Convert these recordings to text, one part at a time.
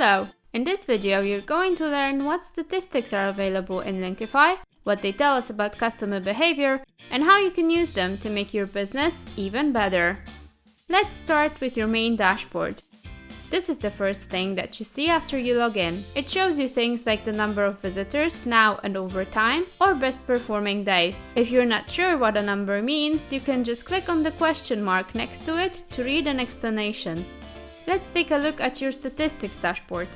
Hello! In this video you're going to learn what statistics are available in Linkyfi, what they tell us about customer behavior, and how you can use them to make your business even better. Let's start with your main dashboard. This is the first thing that you see after you log in. It shows you things like the number of visitors now and over time, or best performing days. If you're not sure what a number means, you can just click on the question mark next to it to read an explanation. Let's take a look at your statistics dashboard.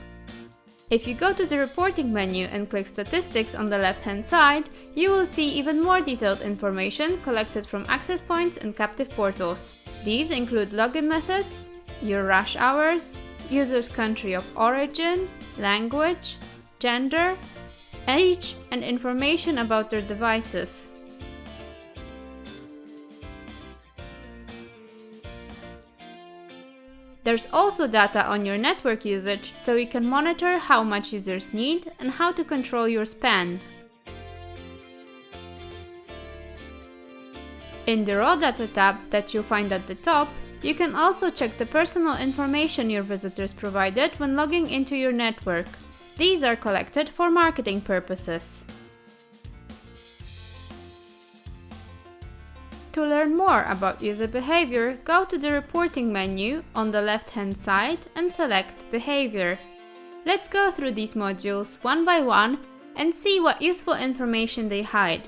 If you go to the reporting menu and click statistics on the left hand side, you will see even more detailed information collected from access points and captive portals. These include login methods, your rush hours, user's country of origin, language, gender, age and information about their devices. There's also data on your network usage, so you can monitor how much users need and how to control your spend. In the Raw Data tab that you'll find at the top, you can also check the personal information your visitors provided when logging into your network. These are collected for marketing purposes. To learn more about user behavior, go to the reporting menu on the left hand side and select behavior. Let's go through these modules one by one and see what useful information they hide.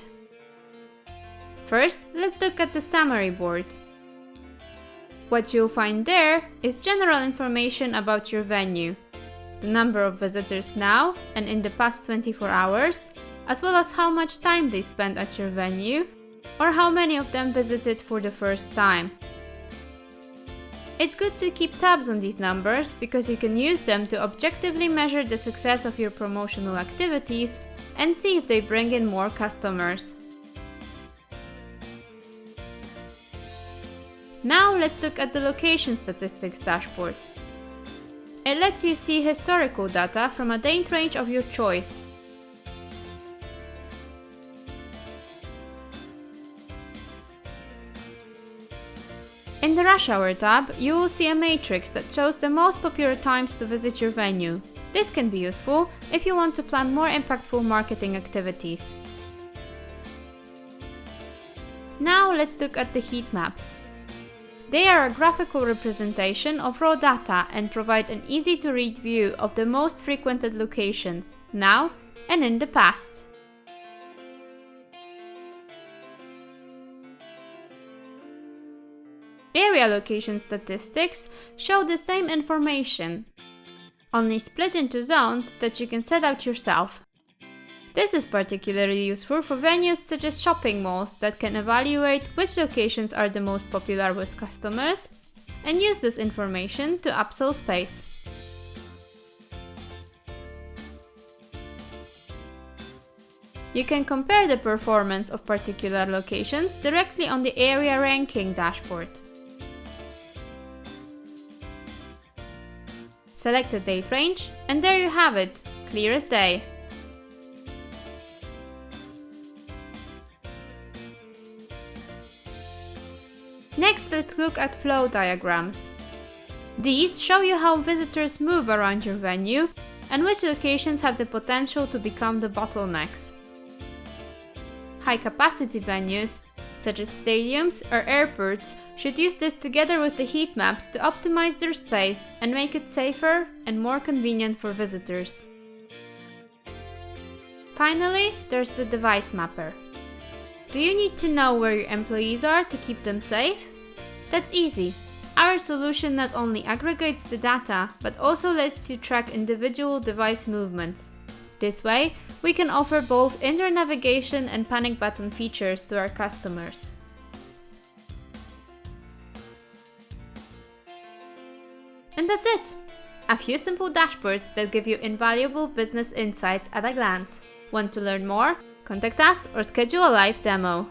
First, let's look at the summary board. What you'll find there is general information about your venue, the number of visitors now and in the past 24 hours, as well as how much time they spend at your venue or how many of them visited for the first time. It's good to keep tabs on these numbers because you can use them to objectively measure the success of your promotional activities and see if they bring in more customers. Now let's look at the location statistics dashboard. It lets you see historical data from a date range of your choice. In the Rush Hour tab, you will see a matrix that shows the most popular times to visit your venue. This can be useful if you want to plan more impactful marketing activities. Now let's look at the heat maps. They are a graphical representation of raw data and provide an easy to read view of the most frequented locations, now and in the past. Area location statistics show the same information, only split into zones that you can set out yourself. This is particularly useful for venues such as shopping malls that can evaluate which locations are the most popular with customers and use this information to upsell space. You can compare the performance of particular locations directly on the area ranking dashboard. Select the date range, and there you have it, clear as day. Next, let's look at flow diagrams. These show you how visitors move around your venue and which locations have the potential to become the bottlenecks. High-capacity venues such as stadiums or airports, should use this together with the heat maps to optimize their space and make it safer and more convenient for visitors. Finally, there's the device mapper. Do you need to know where your employees are to keep them safe? That's easy. Our solution not only aggregates the data, but also lets you track individual device movements. This way, we can offer both in-app navigation and panic button features to our customers. And that's it! A few simple dashboards that give you invaluable business insights at a glance. Want to learn more? Contact us or schedule a live demo.